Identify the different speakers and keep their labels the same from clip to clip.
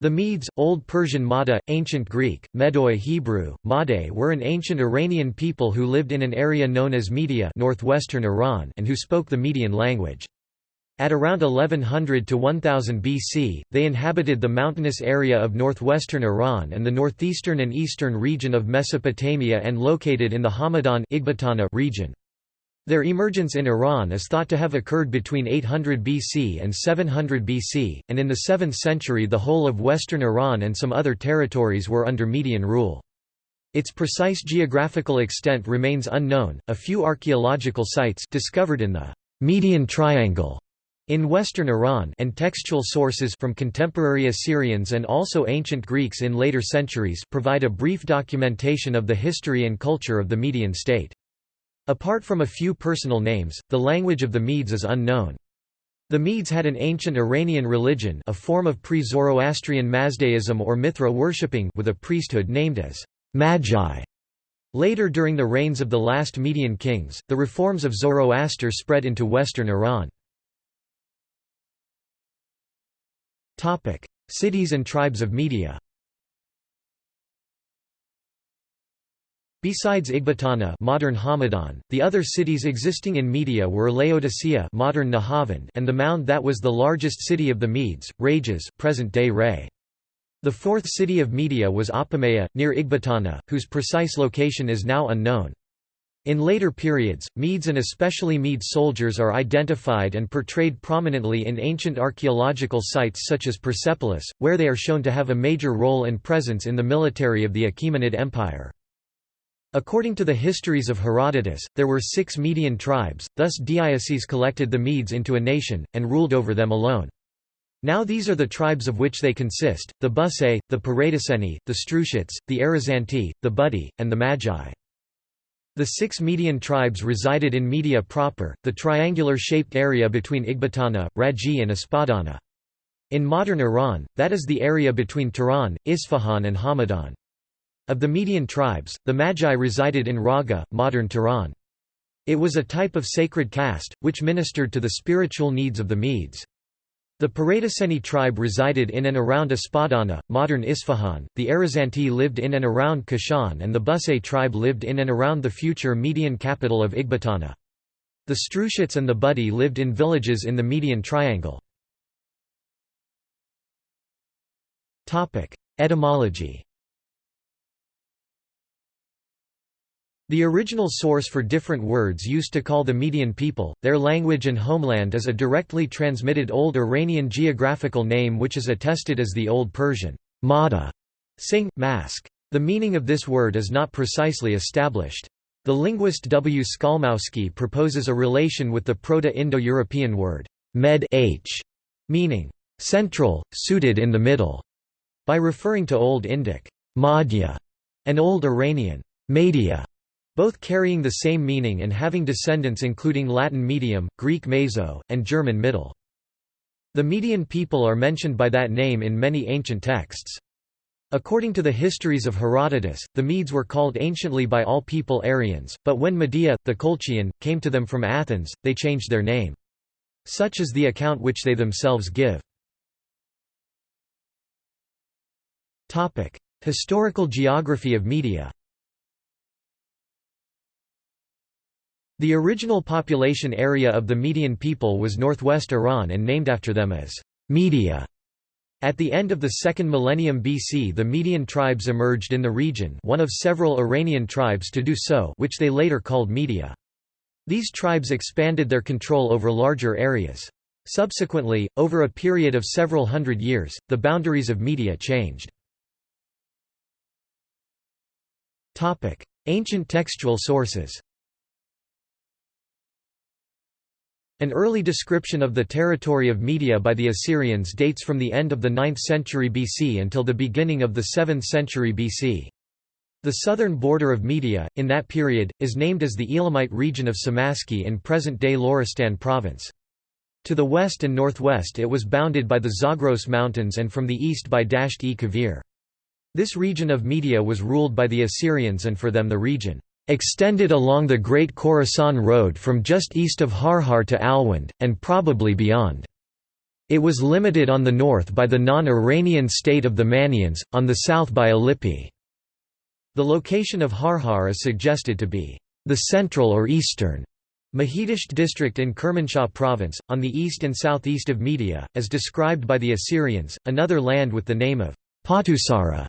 Speaker 1: The Medes, Old Persian Mada, Ancient Greek, Medoi Hebrew, Made were an ancient Iranian people who lived in an area known as Media northwestern Iran and who spoke the Median language. At around 1100 to 1000 BC, they inhabited the mountainous area of northwestern Iran and the northeastern and eastern region of Mesopotamia and located in the Hamadan region. Their emergence in Iran is thought to have occurred between 800 BC and 700 BC, and in the 7th century the whole of western Iran and some other territories were under Median rule. Its precise geographical extent remains unknown. A few archaeological sites discovered in the Median Triangle in western Iran and textual sources from contemporary Assyrians and also ancient Greeks in later centuries provide a brief documentation of the history and culture of the Median state. Apart from a few personal names, the language of the Medes is unknown. The Medes had an ancient Iranian religion a form of pre-Zoroastrian Mazdaism or Mithra worshipping with a priesthood named as Magi. Later during the reigns of the last Median kings, the reforms of Zoroaster spread into western Iran. Cities and tribes of Media Besides Ecbatana modern Hamadan, the other cities existing in Media were Laodicea modern Nahavand and the mound that was the largest city of the Medes, Rages present-day Ray. The fourth city of Media was Apamea, near Ecbatana, whose precise location is now unknown. In later periods, Medes and especially Mede soldiers are identified and portrayed prominently in ancient archaeological sites such as Persepolis, where they are shown to have a major role and presence in the military of the Achaemenid Empire. According to the histories of Herodotus, there were six Median tribes, thus Deioces collected the Medes into a nation, and ruled over them alone. Now these are the tribes of which they consist, the Busai, the Paradiceni, the Strushits, the Arizanti, the Budi, and the Magi. The six Median tribes resided in Media proper, the triangular-shaped area between Ecbatana, Raji and Espadana. In modern Iran, that is the area between Tehran, Isfahan and Hamadan. Of the Median tribes, the Magi resided in Raga, modern Tehran. It was a type of sacred caste, which ministered to the spiritual needs of the Medes. The Paradiceni tribe resided in and around Espadana, modern Isfahan, the Arizanti lived in and around Kashan and the Busay tribe lived in and around the future Median capital of Ecbatana. The Strushits and the Budi lived in villages in the Median Triangle. Etymology The original source for different words used to call the Median people, their language and homeland is a directly transmitted Old Iranian geographical name which is attested as the Old Persian Mada, sing, mask. The meaning of this word is not precisely established. The linguist W. Skalmowski proposes a relation with the Proto-Indo-European word med -h, meaning central, suited in the middle, by referring to Old Indic madhya and Old Iranian media both carrying the same meaning and having descendants including Latin medium, Greek meso, and German middle. The Median people are mentioned by that name in many ancient texts. According to the histories of Herodotus, the Medes were called anciently by all people Aryans, but when Medea, the Colchian, came to them from Athens, they changed their name. Such is the account which they themselves give. Historical geography of Media The original population area of the Median people was northwest Iran and named after them as Media. At the end of the second millennium BC the Median tribes emerged in the region one of several Iranian tribes to do so which they later called Media. These tribes expanded their control over larger areas. Subsequently, over a period of several hundred years, the boundaries of Media changed. Ancient textual sources An early description of the territory of Media by the Assyrians dates from the end of the 9th century BC until the beginning of the 7th century BC. The southern border of Media, in that period, is named as the Elamite region of Samaski in present-day Loristan province. To the west and northwest it was bounded by the Zagros Mountains and from the east by Dasht-e-Kavir. This region of Media was ruled by the Assyrians and for them the region extended along the Great Khorasan Road from just east of Harhar to Alvand, and probably beyond. It was limited on the north by the non-Iranian state of the Manneans, on the south by Ellipi. The location of Harhar is suggested to be the central or eastern Mahidasht district in Kermanshah province, on the east and southeast of Media, as described by the Assyrians. Another land with the name of Patusara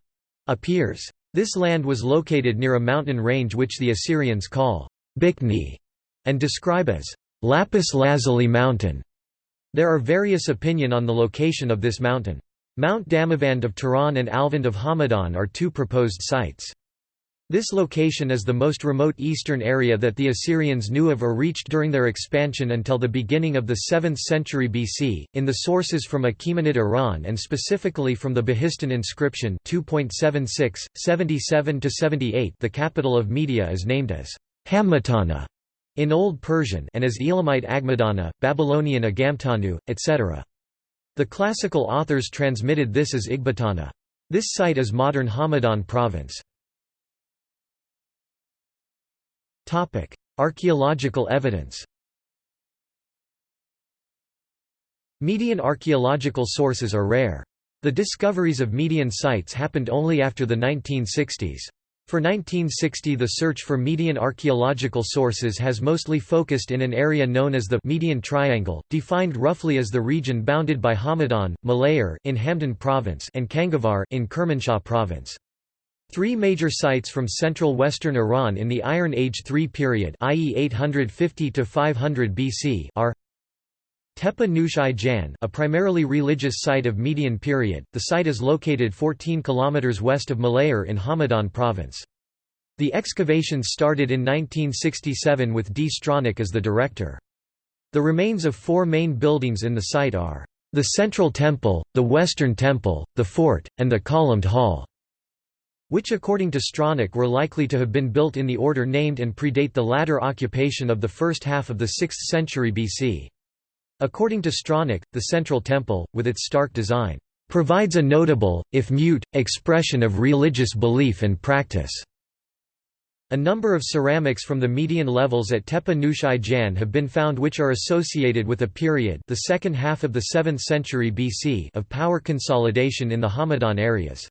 Speaker 1: appears. This land was located near a mountain range which the Assyrians call Bikni and describe as Lapis Lazuli Mountain. There are various opinion on the location of this mountain. Mount Damavand of Tehran and Alvand of Hamadan are two proposed sites. This location is the most remote eastern area that the Assyrians knew of or reached during their expansion until the beginning of the 7th century BC. In the sources from Achaemenid Iran and specifically from the Behistun inscription 2.76, 77 78, the capital of Media is named as Hammatana in Old Persian and as Elamite Agmadana, Babylonian Agamtanu, etc. The classical authors transmitted this as Ecbatana. This site is modern Hamadan province. Archaeological evidence Median archaeological sources are rare. The discoveries of Median sites happened only after the 1960s. For 1960 the search for Median archaeological sources has mostly focused in an area known as the Median Triangle, defined roughly as the region bounded by Hamadan, Malayer in Hamadan province and Kangavar in Kermanshah province. Three major sites from central western Iran in the Iron Age III period i.e. 850 to 500 BC are Tepe Nush-e Jan a primarily religious site of Median period, the site is located 14 km west of Malayer in Hamadan province. The excavations started in 1967 with D. Stronach as the director. The remains of four main buildings in the site are the Central Temple, the Western Temple, the Fort, and the Columned Hall which according to Stronach were likely to have been built in the order named and predate the latter occupation of the first half of the 6th century BC. According to Stronach, the central temple, with its stark design, provides a notable, if mute, expression of religious belief and practice. A number of ceramics from the median levels at Tepe Nush-e Jan have been found which are associated with a period the second half of the 7th century BC of power consolidation in the Hamadan areas.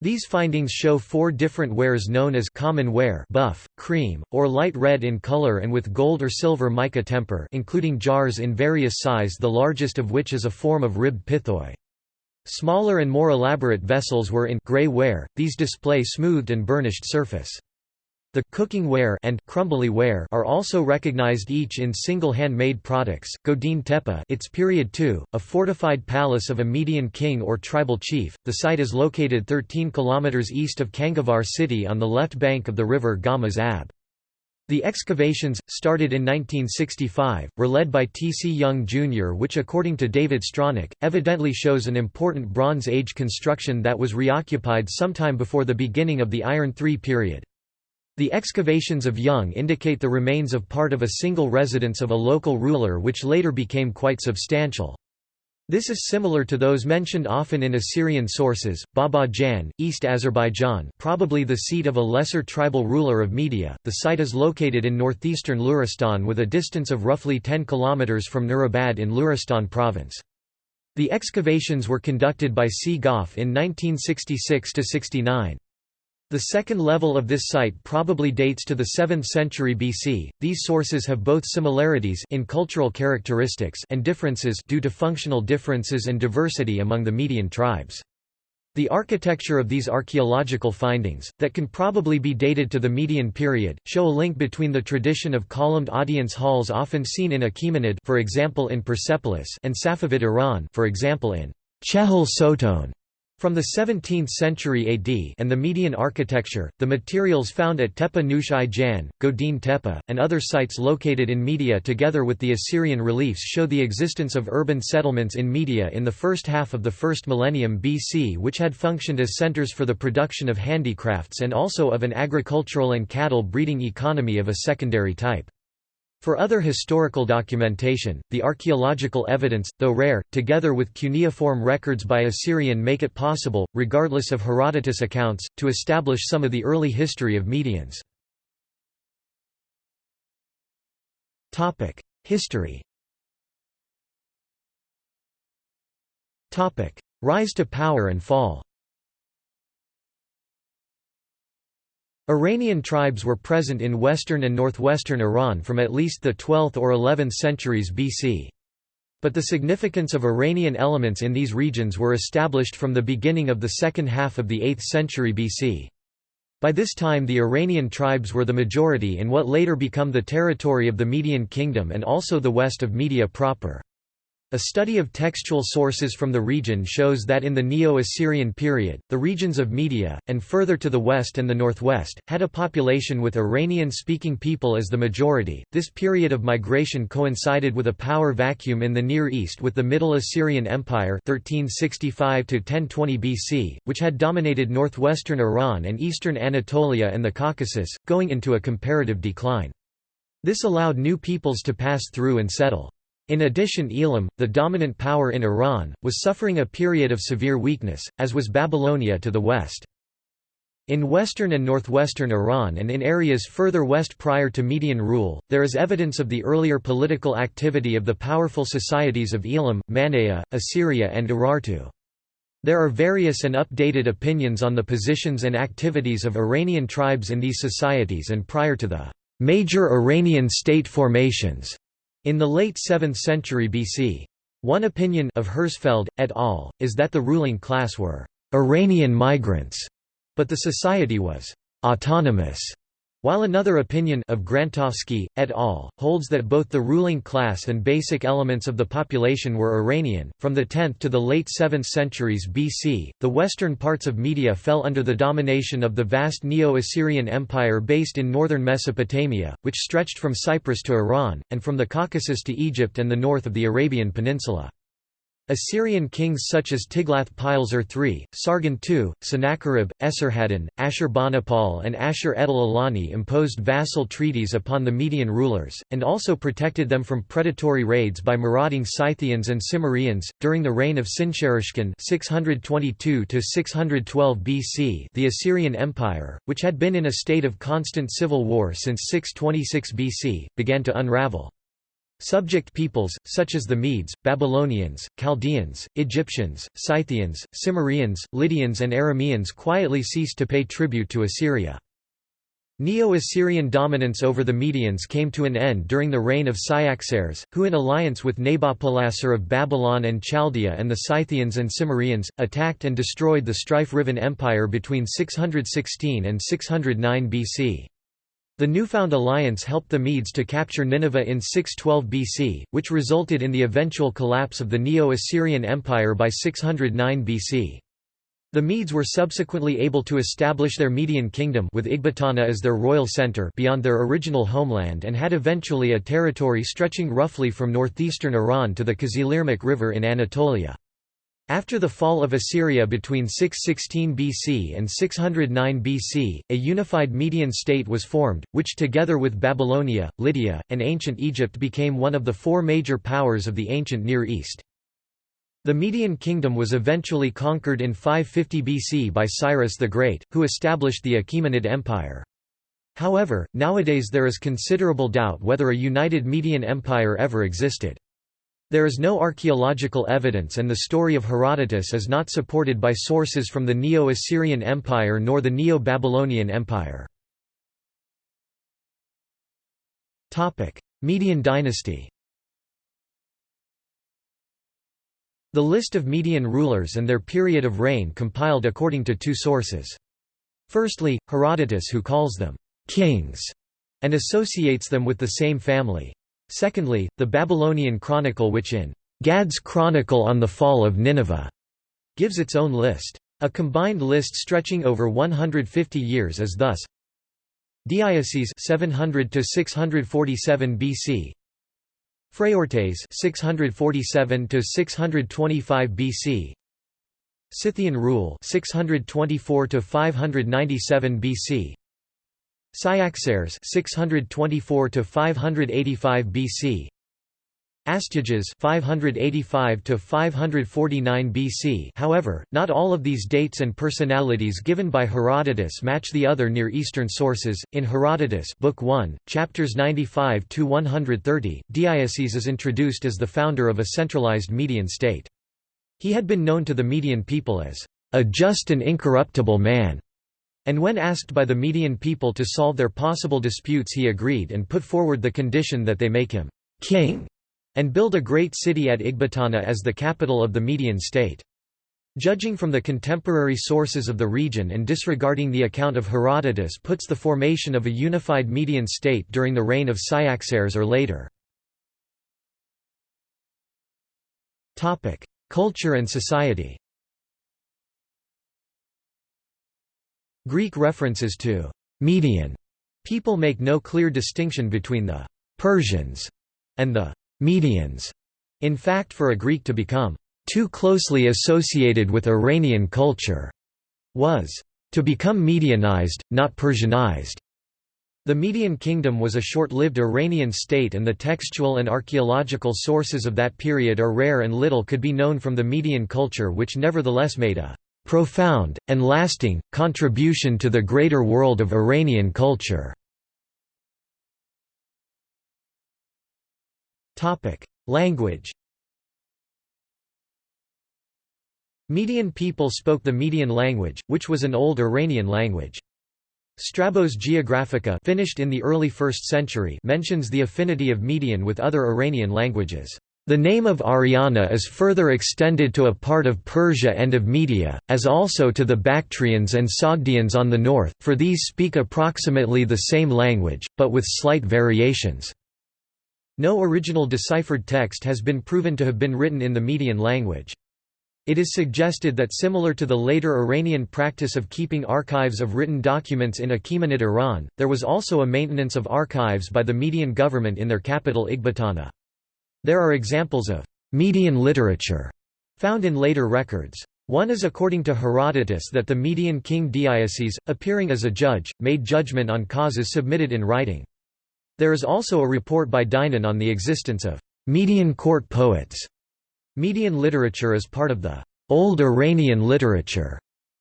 Speaker 1: These findings show four different wares known as common ware buff, cream, or light red in color and with gold or silver mica temper including jars in various size the largest of which is a form of ribbed pithoi. Smaller and more elaborate vessels were in gray ware, these display smoothed and burnished surface. The cooking ware and crumbly ware are also recognized each in single hand-made products. Godin Tepe, its period 2, a fortified palace of a Median king or tribal chief. The site is located 13 kilometers east of Kangavar city on the left bank of the river Gamaz Ab. The excavations, started in 1965, were led by T. C. Young Jr. which according to David Stronach, evidently shows an important Bronze Age construction that was reoccupied sometime before the beginning of the Iron III period. The excavations of Young indicate the remains of part of a single residence of a local ruler which later became quite substantial. This is similar to those mentioned often in Assyrian sources, Baba Jan, East Azerbaijan probably the seat of a lesser tribal ruler of Media. The site is located in northeastern Luristan with a distance of roughly 10 km from Nurabad in Luristan province. The excavations were conducted by C. Goff in 1966–69. The second level of this site probably dates to the 7th century BC. These sources have both similarities in cultural characteristics and differences due to functional differences and diversity among the Median tribes. The architecture of these archaeological findings, that can probably be dated to the Median period, show a link between the tradition of columned audience halls often seen in Achaemenid for example in Persepolis and Safavid Iran for example in Chehel Sotoun. From the 17th century AD and the Median architecture, the materials found at Tepe Nush-e Jan, Godin Tepe, and other sites located in Media together with the Assyrian reliefs show the existence of urban settlements in Media in the first half of the first millennium BC which had functioned as centers for the production of handicrafts and also of an agricultural and cattle breeding economy of a secondary type. For other historical documentation, the archaeological evidence, though rare, together with cuneiform records by Assyrian make it possible, regardless of Herodotus accounts, to establish some of the early history of Medians. History Rise to power and fall Iranian tribes were present in western and northwestern Iran from at least the 12th or 11th centuries BC. But the significance of Iranian elements in these regions were established from the beginning of the second half of the 8th century BC. By this time the Iranian tribes were the majority in what later become the territory of the Median Kingdom and also the west of Media proper. A study of textual sources from the region shows that in the Neo-Assyrian period, the regions of Media, and further to the west and the northwest, had a population with Iranian-speaking people as the majority. This period of migration coincided with a power vacuum in the Near East with the Middle Assyrian Empire 1365 1020 BC, which had dominated northwestern Iran and eastern Anatolia and the Caucasus, going into a comparative decline. This allowed new peoples to pass through and settle. In addition Elam, the dominant power in Iran, was suffering a period of severe weakness, as was Babylonia to the west. In western and northwestern Iran and in areas further west prior to Median rule, there is evidence of the earlier political activity of the powerful societies of Elam, Manea, Assyria and Urartu. There are various and updated opinions on the positions and activities of Iranian tribes in these societies and prior to the major Iranian state formations. In the late 7th century BC, one opinion of Herzfeld, et al., is that the ruling class were «Iranian migrants», but the society was «autonomous» While another opinion of Grantovsky, et al., holds that both the ruling class and basic elements of the population were Iranian, from the 10th to the late 7th centuries BC, the western parts of Media fell under the domination of the vast Neo-Assyrian Empire based in northern Mesopotamia, which stretched from Cyprus to Iran, and from the Caucasus to Egypt and the north of the Arabian Peninsula. Assyrian kings such as Tiglath-Pileser III, Sargon II, Sennacherib, Esarhaddon, Ashurbanipal and Ashur-etil-ilani imposed vassal treaties upon the Median rulers, and also protected them from predatory raids by marauding Scythians and Cimmerians. During the reign of Sinsharishkun (622–612 BC), the Assyrian Empire, which had been in a state of constant civil war since 626 BC, began to unravel. Subject peoples, such as the Medes, Babylonians, Chaldeans, Egyptians, Scythians, Cimmerians, Lydians and Arameans quietly ceased to pay tribute to Assyria. Neo-Assyrian dominance over the Medians came to an end during the reign of Cyaxares, who in alliance with Nabopolassar of Babylon and Chaldea and the Scythians and Cimmerians, attacked and destroyed the strife-riven empire between 616 and 609 BC. The newfound alliance helped the Medes to capture Nineveh in 612 BC, which resulted in the eventual collapse of the Neo-Assyrian Empire by 609 BC. The Medes were subsequently able to establish their Median kingdom with Ecbatana as their royal center beyond their original homeland and had eventually a territory stretching roughly from northeastern Iran to the Kızılırmak River in Anatolia. After the fall of Assyria between 616 BC and 609 BC, a unified Median state was formed, which together with Babylonia, Lydia, and ancient Egypt became one of the four major powers of the ancient Near East. The Median kingdom was eventually conquered in 550 BC by Cyrus the Great, who established the Achaemenid Empire. However, nowadays there is considerable doubt whether a united Median Empire ever existed. There is no archaeological evidence and the story of Herodotus is not supported by sources from the Neo-Assyrian Empire nor the Neo-Babylonian Empire. Median dynasty The list of Median rulers and their period of reign compiled according to two sources. Firstly, Herodotus who calls them «kings» and associates them with the same family. Secondly, the Babylonian Chronicle which in Gadd's Chronicle on the Fall of Nineveh gives its own list. A combined list stretching over 150 years is thus Deioces 700 to 647 BC Phraortes 647 to 625 BC Scythian rule 624 to 597 BC Cyaxares 624 to 585 BC Astyages 585 to 549 BC However, not all of these dates and personalities given by Herodotus match the other Near Eastern sources. In Herodotus, Book 1, chapters 95 to 130, Deioces is introduced as the founder of a centralized Median state. He had been known to the Median people as a just and incorruptible man, and when asked by the Median people to solve their possible disputes he agreed and put forward the condition that they make him king and build a great city at Ecbatana as the capital of the Median state. Judging from the contemporary sources of the region and disregarding the account of Herodotus puts the formation of a unified Median state during the reign of Cyaxares or later. Culture and society Greek references to «Median» people make no clear distinction between the «Persians» and the «Medians». In fact for a Greek to become «too closely associated with Iranian culture» was «to become Medianized, not Persianized». The Median kingdom was a short-lived Iranian state and the textual and archaeological sources of that period are rare and little could be known from the Median culture which nevertheless made a "...profound, and lasting, contribution to the greater world of Iranian culture." Language Median people spoke the Median language, which was an Old Iranian language. Strabo's Geographica finished in the early 1st century mentions the affinity of Median with other Iranian languages. The name of Ariana is further extended to a part of Persia and of Media, as also to the Bactrians and Sogdians on the north, for these speak approximately the same language, but with slight variations. No original deciphered text has been proven to have been written in the Median language. It is suggested that similar to the later Iranian practice of keeping archives of written documents in Achaemenid Iran, there was also a maintenance of archives by the Median government in their capital Ecbatana. There are examples of Median literature found in later records. One is according to Herodotus that the Median king Deioces, appearing as a judge, made judgment on causes submitted in writing. There is also a report by Dinon on the existence of Median court poets Median literature is part of the Old Iranian literature,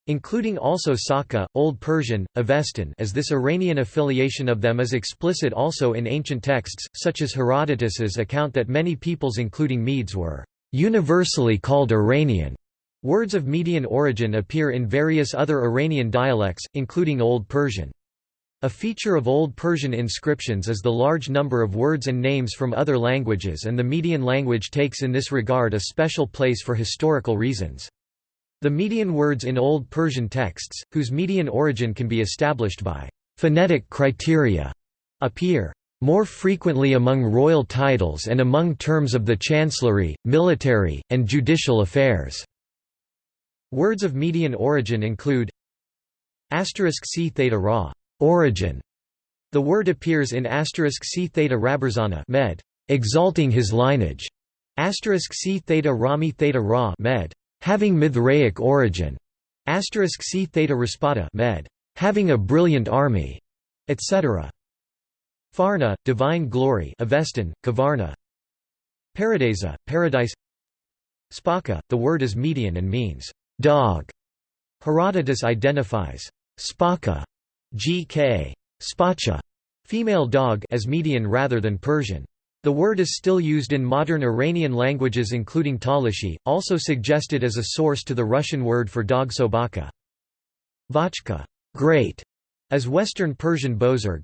Speaker 1: including also Saka, Old Persian, Avestan as this Iranian affiliation of them is explicit also in ancient texts, such as Herodotus's account that many peoples including Medes were universally called Iranian. Words of Median origin appear in various other Iranian dialects, including Old Persian. A feature of Old Persian inscriptions is the large number of words and names from other languages and the Median language takes in this regard a special place for historical reasons. The Median words in Old Persian texts, whose Median origin can be established by phonetic criteria, appear more frequently among royal titles and among terms of the chancellery, military, and judicial affairs. Words of Median origin include asterisk c theta ra Origin. The word appears in asterisk c theta med, exalting his lineage. Asterisk c theta rami theta ra med, having Mithraic origin. Asterisk c theta raspada med, having a brilliant army, etc. Farna, divine glory, Avestan, Kavarna. Paradisa, paradise. Spaka, the word is median and means dog. Herodotus identifies Spaka G.K. Spacha, female dog as Median rather than Persian. The word is still used in modern Iranian languages including Talishi, also suggested as a source to the Russian word for dog sobaka. Vachka great, as Western Persian bozorg.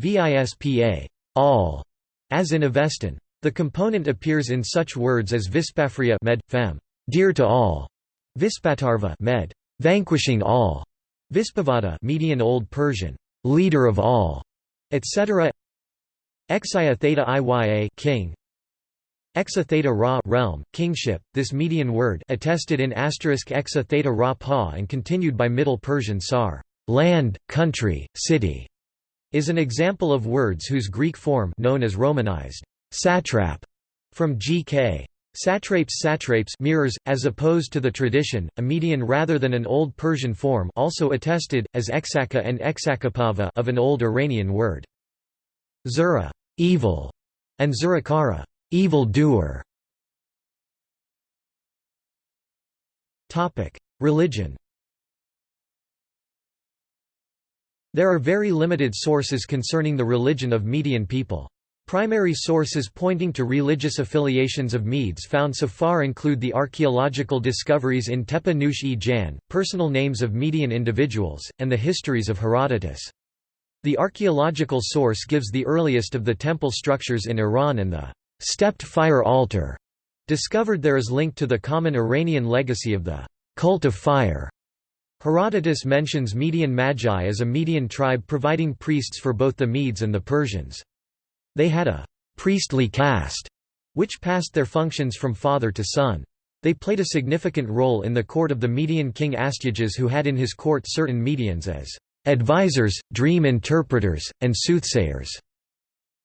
Speaker 1: Vispa all, as in Avestan. The component appears in such words as Vispafria med, fem, dear to all, Vispatarva med, vanquishing all, Vispavada Median Old Persian, leader of all, etc. Exia theta iya king. Exa theta ra realm, kingship. This Median word attested in asterisk exa theta ra pa and continued by Middle Persian sar, land, country, city, is an example of words whose Greek form known as Romanized satrap from G.K. Satrapes satrapes mirrors, as opposed to the tradition, a median rather than an Old Persian form also attested, as exaka and exakapava of an Old Iranian word. Zura evil", and Zurakara evil doer". Religion There are very limited sources concerning the religion of Median people. Primary sources pointing to religious affiliations of Medes found so far include the archaeological discoveries in Tepe Nush-e Jan, personal names of Median individuals, and the histories of Herodotus. The archaeological source gives the earliest of the temple structures in Iran and the stepped fire altar discovered there is linked to the common Iranian legacy of the cult of fire. Herodotus mentions Median Magi as a Median tribe providing priests for both the Medes and the Persians. They had a priestly caste, which passed their functions from father to son. They played a significant role in the court of the Median king Astyages who had in his court certain Medians as advisors, dream interpreters, and soothsayers.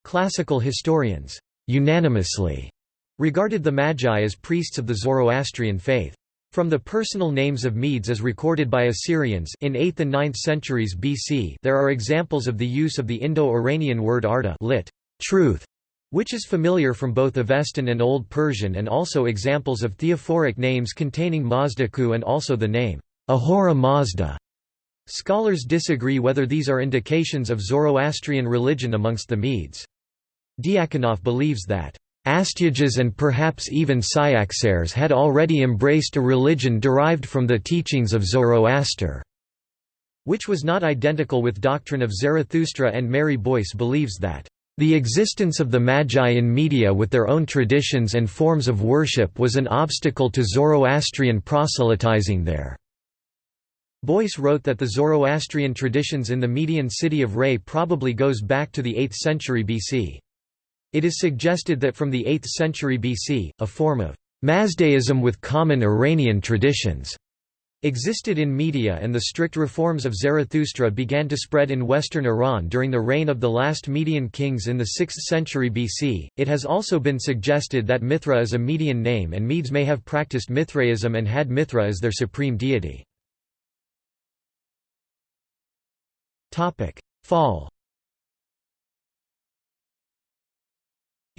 Speaker 1: Classical historians unanimously regarded the Magi as priests of the Zoroastrian faith. From the personal names of Medes as recorded by Assyrians in 8th and 9th centuries BC there are examples of the use of the Indo-Iranian word arda lit truth, which is familiar from both Avestan and Old Persian and also examples of theophoric names containing Mazdaku and also the name Ahura Mazda. Scholars disagree whether these are indications of Zoroastrian religion amongst the Medes. Diakonov believes that Astyages and perhaps even Cyaxares had already embraced a religion derived from the teachings of Zoroaster, which was not identical with doctrine of Zarathustra and Mary Boyce believes that the existence of the Magi in Media with their own traditions and forms of worship was an obstacle to Zoroastrian proselytizing there. Boyce wrote that the Zoroastrian traditions in the Median city of Ray probably goes back to the 8th century BC. It is suggested that from the 8th century BC, a form of Mazdaism with common Iranian traditions existed in Media and the strict reforms of Zarathustra began to spread in western Iran during the reign of the last Median kings in the 6th century BC. It has also been suggested that Mithra is a Median name and Medes may have practiced Mithraism and had Mithra as their supreme deity. Fall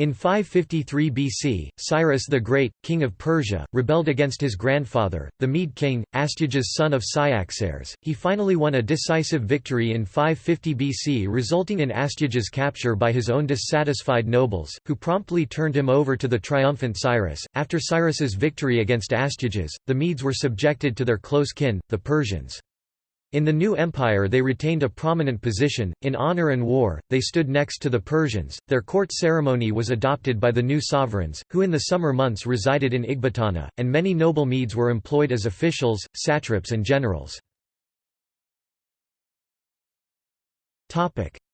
Speaker 1: In 553 BC, Cyrus the Great, king of Persia, rebelled against his grandfather, the Mede king, Astyages son of Cyaxares. He finally won a decisive victory in 550 BC resulting in Astyages' capture by his own dissatisfied nobles, who promptly turned him over to the triumphant Cyrus. After Cyrus's victory against Astyages, the Medes were subjected to their close kin, the Persians. In the new empire they retained a prominent position, in honor and war, they stood next to the Persians, their court ceremony was adopted by the new sovereigns, who in the summer months resided in Ecbatana, and many noble Medes were employed as officials, satraps and generals.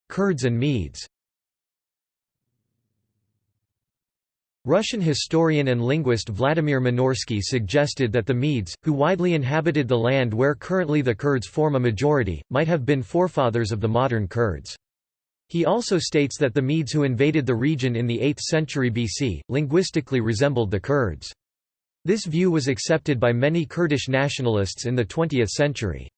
Speaker 1: Kurds and Medes Russian historian and linguist Vladimir Minorsky suggested that the Medes, who widely inhabited the land where currently the Kurds form a majority, might have been forefathers of the modern Kurds. He also states that the Medes who invaded the region in the 8th century BC, linguistically resembled the Kurds. This view was accepted by many Kurdish nationalists in the 20th century.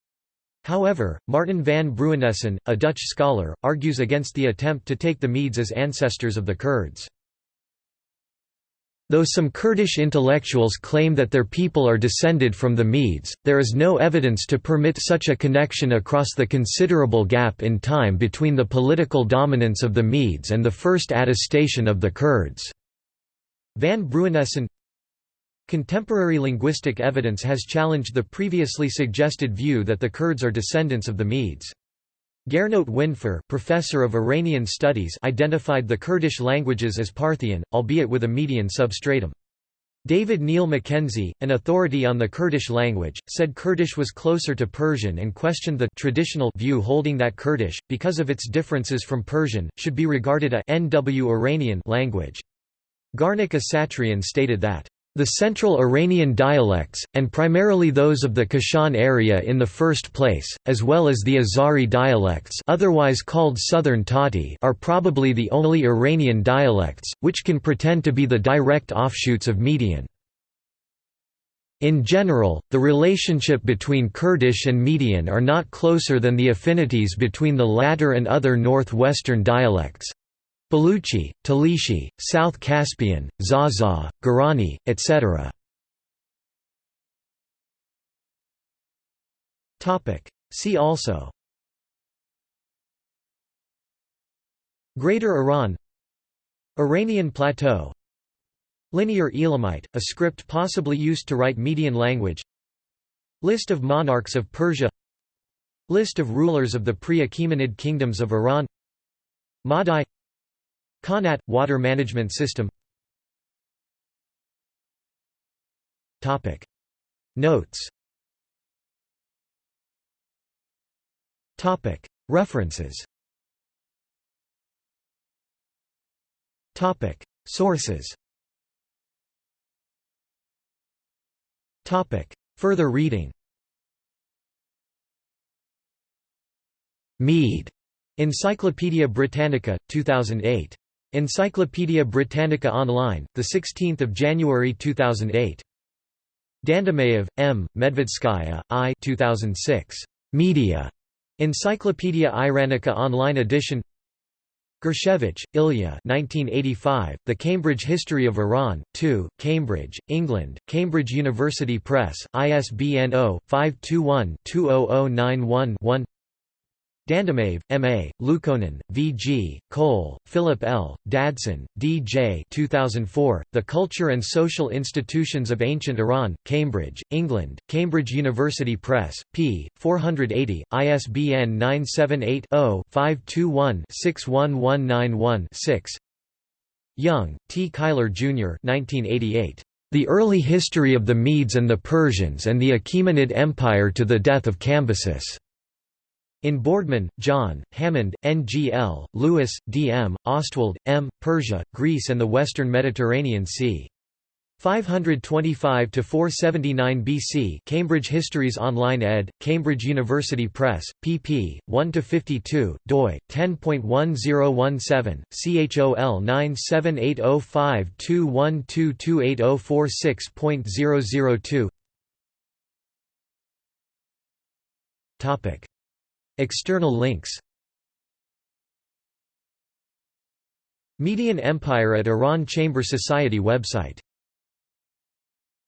Speaker 1: However, Martin van Bruinessen, a Dutch scholar, argues against the attempt to take the Medes as ancestors of the Kurds. Though some Kurdish intellectuals claim that their people are descended from the Medes, there is no evidence to permit such a connection across the considerable gap in time between the political dominance of the Medes and the first attestation of the Kurds. Van Bruinessen Contemporary linguistic evidence has challenged the previously suggested view that the Kurds are descendants of the Medes. Gernot Windfuhr professor of Iranian studies identified the Kurdish languages as Parthian, albeit with a Median substratum. David Neil Mackenzie, an authority on the Kurdish language, said Kurdish was closer to Persian and questioned the traditional view holding that Kurdish, because of its differences from Persian, should be regarded a NW Iranian language. Garnik Asatrian stated that the Central Iranian dialects, and primarily those of the Kashan area in the first place, as well as the Azari dialects otherwise called Southern Tati are probably the only Iranian dialects, which can pretend to be the direct offshoots of Median. In general, the relationship between Kurdish and Median are not closer than the affinities between the latter and other northwestern dialects. Baluchi, Talishi, South Caspian, Zaza, Gorani, etc. See also. Greater Iran. Iranian Plateau. Linear Elamite, a script possibly used to write Median language. List of monarchs of Persia. List of rulers of the pre-Achaemenid kingdoms of Iran. Madai Qanat – water management system. Notes. References. Sources. Further reading. Mede, Encyclopædia Britannica, 2008. Encyclopædia Britannica Online, 16 January 2008. Dandamayev, M., Medvedskaya, I 2006. Media. Encyclopædia Iranica Online edition Gershevitch, Ilya 1985, The Cambridge History of Iran, 2, Cambridge, England, Cambridge University Press, ISBN 0-521-20091-1 Dandamayev, M. A., Lukonin, V. G., Kohl, Philip L., Dadson, D. J. 2004, The Culture and Social Institutions of Ancient Iran, Cambridge, England, Cambridge University Press, p. 480, ISBN 978-0-521-61191-6 Young, T. Cuyler, Jr. 1988. The Early History of the Medes and the Persians and the Achaemenid Empire to the Death of Cambyses. In Boardman, John, Hammond, N.G.L., Lewis, D.M., Ostwald, M., Persia, Greece and the Western Mediterranean Sea. 525 to 479 BC Cambridge Histories Online ed., Cambridge University Press, pp. 1 to 52. doi, 10.1017, chol 9780521228046.002 External links Median Empire at Iran Chamber Society website